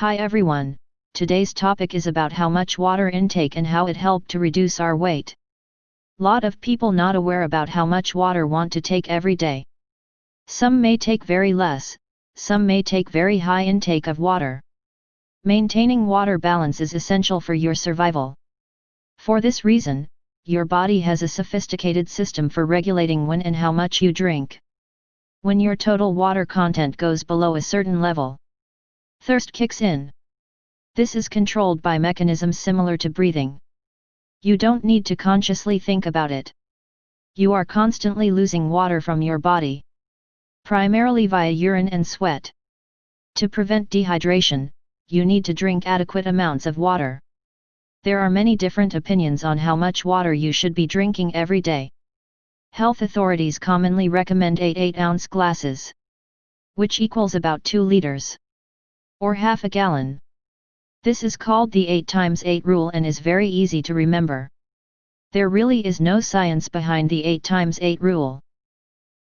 Hi everyone, today's topic is about how much water intake and how it helped to reduce our weight. Lot of people not aware about how much water want to take every day. Some may take very less, some may take very high intake of water. Maintaining water balance is essential for your survival. For this reason, your body has a sophisticated system for regulating when and how much you drink. When your total water content goes below a certain level, Thirst kicks in. This is controlled by mechanisms similar to breathing. You don't need to consciously think about it. You are constantly losing water from your body. Primarily via urine and sweat. To prevent dehydration, you need to drink adequate amounts of water. There are many different opinions on how much water you should be drinking every day. Health authorities commonly recommend 8 8-ounce glasses, which equals about 2 liters or half a gallon. This is called the 8 times 8 rule and is very easy to remember. There really is no science behind the 8 times 8 rule.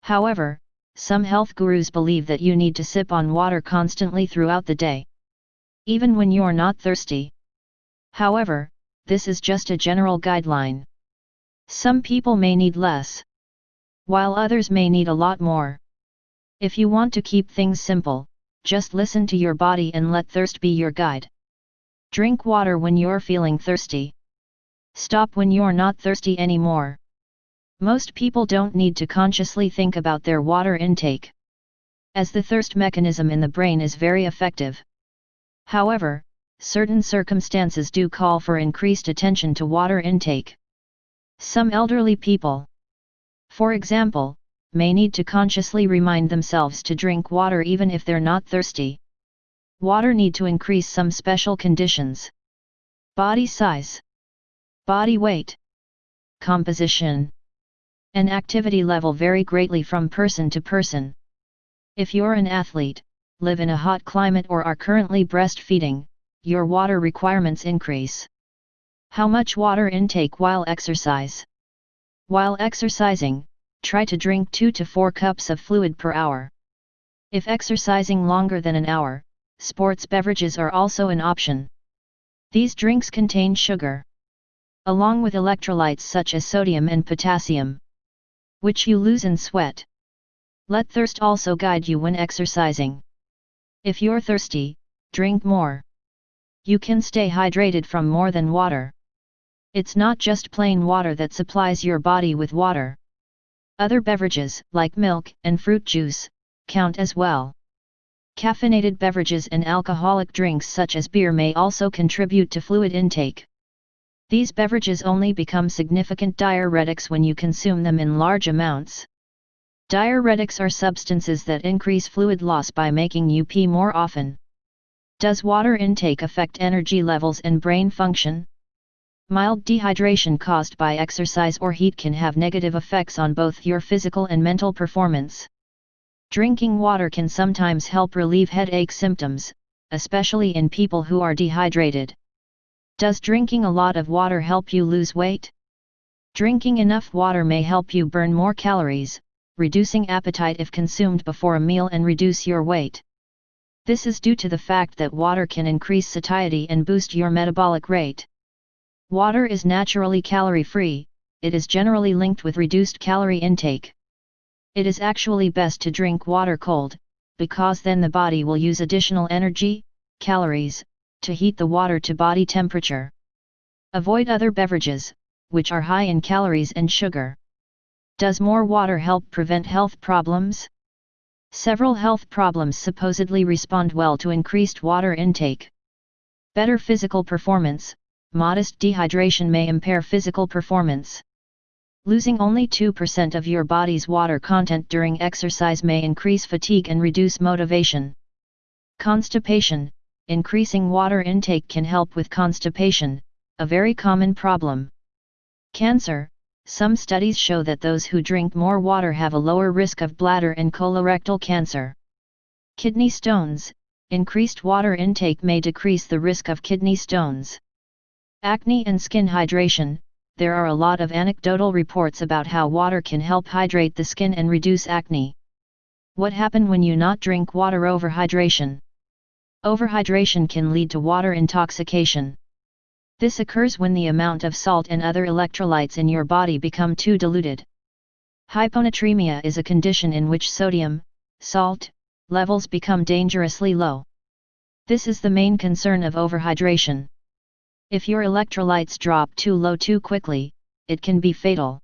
However, some health gurus believe that you need to sip on water constantly throughout the day. Even when you're not thirsty. However, this is just a general guideline. Some people may need less. While others may need a lot more. If you want to keep things simple, just listen to your body and let thirst be your guide. Drink water when you're feeling thirsty. Stop when you're not thirsty anymore. Most people don't need to consciously think about their water intake. As the thirst mechanism in the brain is very effective. However, certain circumstances do call for increased attention to water intake. Some elderly people, for example, may need to consciously remind themselves to drink water even if they're not thirsty. Water need to increase some special conditions. Body size, body weight, composition, and activity level vary greatly from person to person. If you're an athlete, live in a hot climate or are currently breastfeeding, your water requirements increase. How much water intake while exercise? While exercising, try to drink 2 to 4 cups of fluid per hour. If exercising longer than an hour, sports beverages are also an option. These drinks contain sugar, along with electrolytes such as sodium and potassium, which you lose in sweat. Let thirst also guide you when exercising. If you're thirsty, drink more. You can stay hydrated from more than water. It's not just plain water that supplies your body with water. Other beverages, like milk and fruit juice, count as well. Caffeinated beverages and alcoholic drinks such as beer may also contribute to fluid intake. These beverages only become significant diuretics when you consume them in large amounts. Diuretics are substances that increase fluid loss by making you pee more often. Does water intake affect energy levels and brain function? Mild dehydration caused by exercise or heat can have negative effects on both your physical and mental performance. Drinking water can sometimes help relieve headache symptoms, especially in people who are dehydrated. Does drinking a lot of water help you lose weight? Drinking enough water may help you burn more calories, reducing appetite if consumed before a meal and reduce your weight. This is due to the fact that water can increase satiety and boost your metabolic rate. Water is naturally calorie-free, it is generally linked with reduced calorie intake. It is actually best to drink water cold, because then the body will use additional energy, calories, to heat the water to body temperature. Avoid other beverages, which are high in calories and sugar. Does more water help prevent health problems? Several health problems supposedly respond well to increased water intake. Better physical performance, modest dehydration may impair physical performance. Losing only 2% of your body's water content during exercise may increase fatigue and reduce motivation. Constipation Increasing water intake can help with constipation, a very common problem. Cancer Some studies show that those who drink more water have a lower risk of bladder and colorectal cancer. Kidney stones Increased water intake may decrease the risk of kidney stones. Acne and skin hydration There are a lot of anecdotal reports about how water can help hydrate the skin and reduce acne. What happen when you not drink water over hydration? Overhydration can lead to water intoxication. This occurs when the amount of salt and other electrolytes in your body become too diluted. Hyponatremia is a condition in which sodium, salt, levels become dangerously low. This is the main concern of overhydration. If your electrolytes drop too low too quickly, it can be fatal.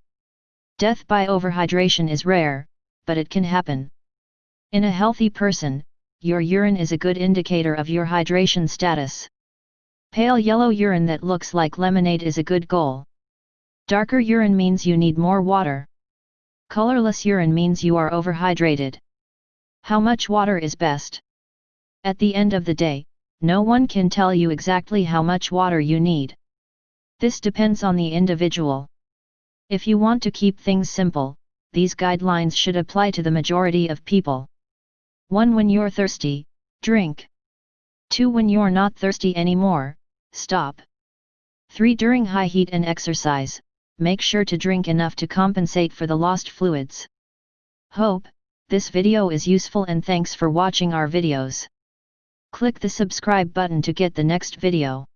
Death by overhydration is rare, but it can happen. In a healthy person, your urine is a good indicator of your hydration status. Pale yellow urine that looks like lemonade is a good goal. Darker urine means you need more water. Colorless urine means you are overhydrated. How much water is best? At the end of the day, no one can tell you exactly how much water you need. This depends on the individual. If you want to keep things simple, these guidelines should apply to the majority of people. 1. When you're thirsty, drink. 2. When you're not thirsty anymore, stop. 3. During high heat and exercise, make sure to drink enough to compensate for the lost fluids. Hope, this video is useful and thanks for watching our videos. Click the subscribe button to get the next video.